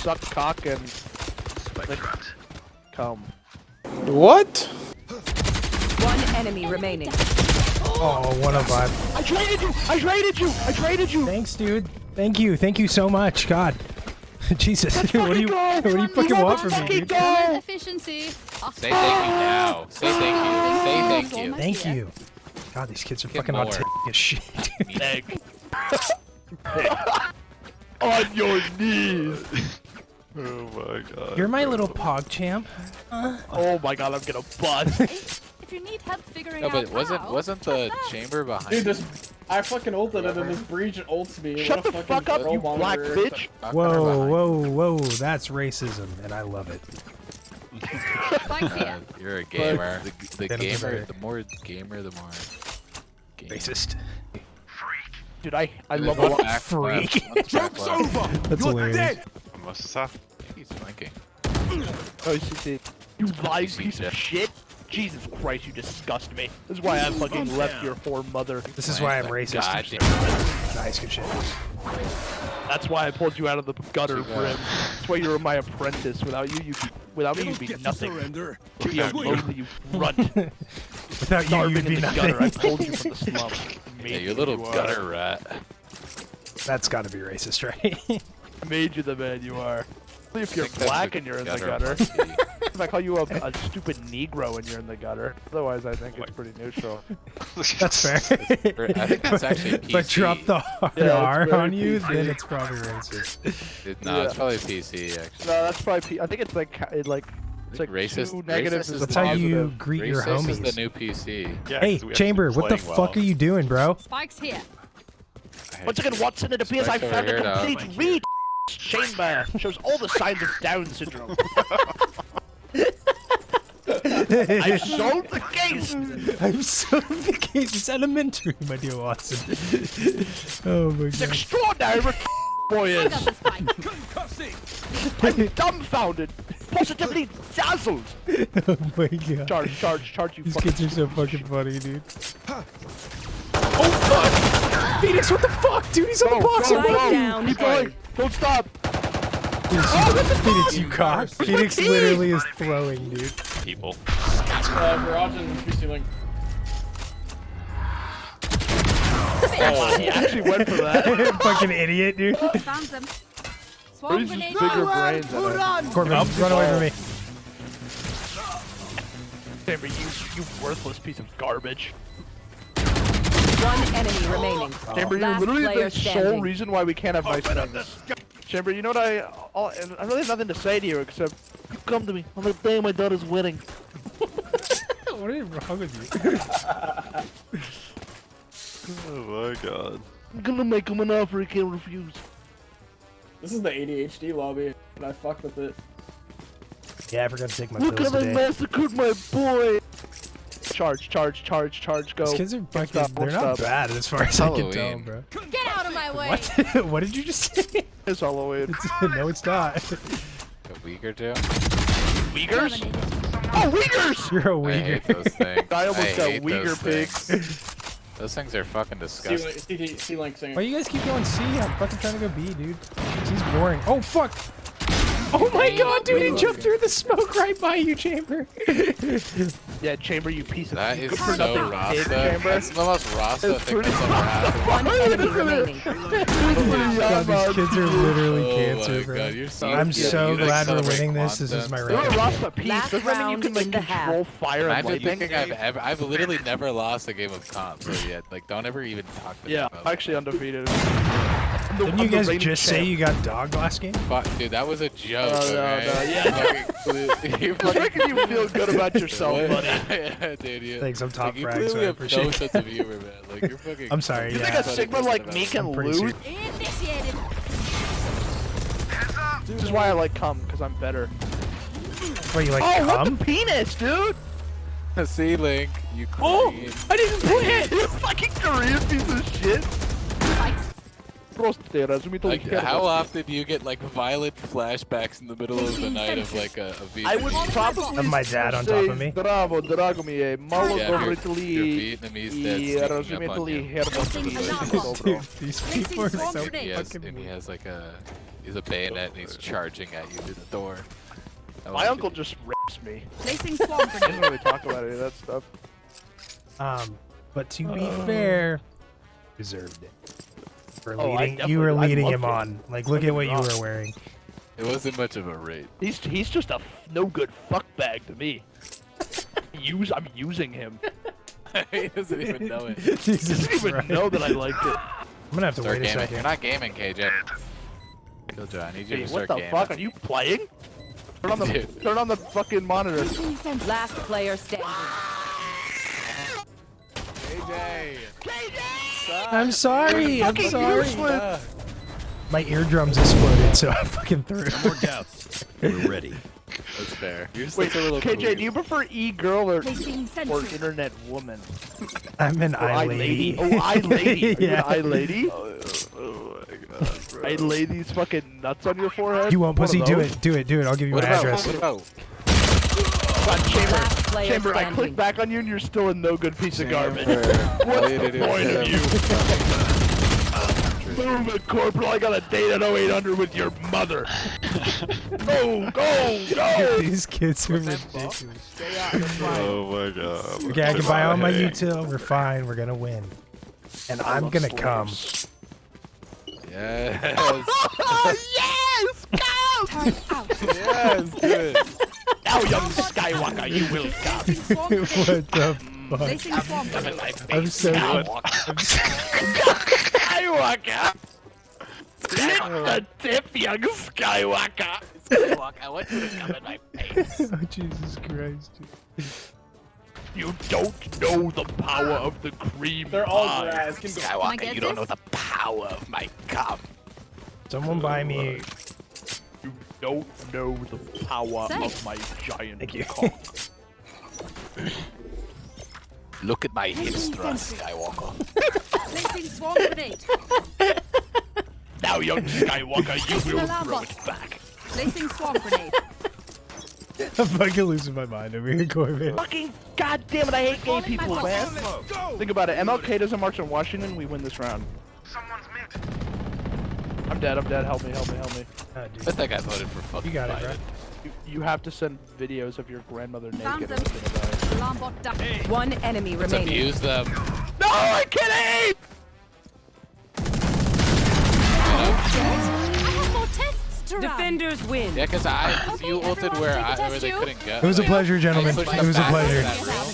suck cock and like, come. What? One enemy remaining. Oh, 105. I traded you! I traded you! I traded you! Thanks, dude. Thank you. Thank you so much. God. Jesus. Let's what do you fucking go! what do you fucking want from me, dude? go! Efficiency. Say thank you now. Say thank you. Say thank you. Thank you. God, these kids are Get fucking more. autistic as shit. dude. Egg. On your knees! Oh my god. You're my little pog champ. Oh my god, I'm gonna bust. If you need help figuring No, out but wasn't how, wasn't the chamber behind? Dude, this I fucking ulted it and this breach ults me. Shut What the fuck up, you black bitch! Whoa, whoa, whoa. That's racism, and I love it. You. here. Uh, you're a gamer. The, the gamer, the more gamer, the more. Gamer. Racist. Freak. Dude, I, I There's love a lot. back freak. left, one's back left. That's hilarious. What's this stuff? I think he's flanking. Oh, you see, you live see piece Jeff. of shit! Jesus Christ, you disgust me. This is why I fucking left your whore mother. This is why I'm racist. God damn. Nice, good shit. That's why I pulled you out of the gutter, Brim. That's why you were my apprentice. Without you, you'd be, without me, you'd be nothing. You'd be a lonely you runt. Without you, you'd in be the gutter. I nothing. pulled you from the slum. Made Yeah, you you little who are. gutter rat. That's gotta be racist, right? Made you the man you are. Only if you're black and you're in the gutter gutter. if I call you a, a stupid Negro and you're in the gutter. Otherwise, I think it's pretty neutral. That's fair. I think that's actually PC. But PC. drop the hard Yeah, it's R very on you, PC. then it's probably racist. It- no, it's probably PC actually. No, that's probably. P- I think it's like ca- it like it's like racist. two negatives racist is is That's how you positive. greet your Racist is the new PC. Yeah, Hey, 'cause we have to be Chamber, what the playing fuck are you doing, bro? Spike's here. Once again, Watson, it appears I Spike's found a complete read. Chamber shows all the signs of Down syndrome. I solved the case. I'm so the case. It's elementary, my dear Watson. oh my It's god. extraordinary what boy is. I'm dumbfounded, positively dazzled. Oh my god. Charge, charge, charge, you These fucking. kids are so fucking funny, dude. Oh fuck! Phoenix, what the fuck, dude? He's on the Go, box. go, I'm go. Keep going. Don't stop. Phoenix, you, Phoenix, you cock. Phoenix literally is throwing, dude. people. Uh, Mirage and PC Link. Oh, he actually went for that. fucking idiot, dude. Found them. Swarm He's grenade. just bigger brains than. Corbin, run away from me. Chamber, you, you worthless piece of garbage. One enemy remaining. Chamber, you're literally player the sole standing. reason why we can't have nice things. Chamber, you know what I... All, and I really have nothing to say to you except... You come to me on the day of my daughter's wedding. What is wrong with you? Oh my god. I'm gonna make him an offer he can't refuse. This is the ADHD lobby, and I fucked with it. Yeah, I forgot to take my Look pills how I massacred my boy! Charge, charge, charge, charge, go. These kids are fucking. stop, they're don't stop. bad as far as I can tell, Halloween. bro. Get out of my way. What? what did you just say? It's Halloween. no, it's not. A week or two. Uyghurs? Oh, Uyghurs! You're a I hate those things. I almost got hate Uyghur those pigs. Those things are fucking disgusting. C-Link, C-Link singing. Why you guys keep going C? I'm fucking trying to go B, dude. He's boring. Oh fuck! Oh my god, dude! He jumped through the smoke right by you, Chamber. Yeah, Chamber, you piece of That is so for nothing Rasta. Chamber. That's the most Rasta It's thing pretty that's ever happened. One enemy remaining. God, these kids are literally Oh cancer, my bro. god, you're so I'm yeah, so you glad we're celebrate winning this. This is my and You're a stuff. round. Rasta piece. Last Doesn't that mean you can like in the half. control fire and Imagine lightning? thinking I've ever, I've literally never lost a game of comp so yet. Like, don't ever even talk to me Yeah, about actually undefeated. Didn't you guys just say you got dog last game? Fuck, dude, that was a joke. Oh, no, okay? no, yeah. Fucking- you Just fucking- making you feel good about yourself, buddy. yeah, dude, you, Thanks, I'm top like, frag, so I appreciate no it. sense of humor, man. Like, you're fucking... I'm sorry, You yeah. think a Sigma like me can I'm lose? serious. Initiated. This is why I like cum, because I'm better. What, you like oh, what the penis, dude! See, Link, you Oh. I didn't play it! You fucking Korean piece of shit! Spike's Просто разумеется, Like, хер how вас. often do you get like violent flashbacks in the middle of the night of like a, a Vietnamese? I would probably Have my dad on top of me. Здраво, драго ми е. Мало Yeah, your- говорите your ли Vietnamese dad's и sneaking up разумеете on ли you. хердовски Placing е alarm добро. Dude, these people are so Placing He has, fucking and he weird. has like a He's a bayonet and he's charging at you through the door. I My want uncle you- just rips me. Placing swamp He grenade. doesn't really talk about any of that stuff. Um, but to be fair, deserved it. For Oh, leading, you were leading him loved it. on. Like, look at what get you me were wearing. It wasn't much of a raid. He's he's just a f- no good fuck bag to me. Use I'm using him. he doesn't even know it. Jesus He doesn't even Christ. know that I liked it. I'm gonna have to Start wait a gaming. You're not gaming, KJ. Killjoy, I need you Hey, to what start the gaming. fuck? Are you playing? Turn on the Dude. turn on the fucking monitor. Last player standing. KJ! I'm sorry. I'm sorry. useless. Uh, my eardrums exploded, so I fucking threw. it. More doubts. We're ready. That's fair. You're Wait, such a little KJ, do you prefer e girl or or internet woman? I'm an oh, Or eye I lady. lady? Oh, I lady. Are yeah. I lady? Oh, oh, oh my god, bro. I lay these fucking nuts on your forehead. You won't, pussy? Do it. Do it. Do it. I'll give you What my about? address. What about? God, Chamber, Last player Chamber, I clicked back on you and you're still a no good piece of garbage. What's the point of you? Move it, Corporal. I got a date at 0800 with your mother. go, go, go! These kids are ridiculous. Oh my god. Okay, I can buy all my Hey. util. We're fine. We're gonna win. And I'm gonna come. Yes. yes! Go! Turn out. yes. Do it. Now, young Skywalker, you will come. What the fuck? Placing swamp grenade. I'm so. Skywalker! Lick oh. the tip, young Skywalker! Skywalker, I want you to come in my face. oh Jesus Christ! You don't know the power of the cream They're all pie. grass. Can go. Can I Skywalker, you don't know the power of my cum. Someone buy me. You don't know the power Thanks. of my giant Thank you. cock. Look at my hips Placing thrust, sentry. Skywalker. Placing swamp grenade. Now, young Skywalker, you will Alarm throw bot. it back. Placing swamp grenade. I'm fucking losing my mind over here, Corbin. Fucking goddamn it, I hate gay people, man. Think about it. MLK doesn't march on Washington, we win this round. I'm dead, I'm dead. Help me, help me, help me. Ah, I dude. think I voted for fucking You got it, bro. You, you have to send videos of your grandmother naked. or them. it's gonna die. Alarm bot down. One enemy Let's remaining. abuse them. No, I can't aim! I have more tests to run. Defenders win. Yeah, cause I, you ulted where take a I, where they couldn't go. It was a pleasure, gentlemen. It was a pleasure. that room.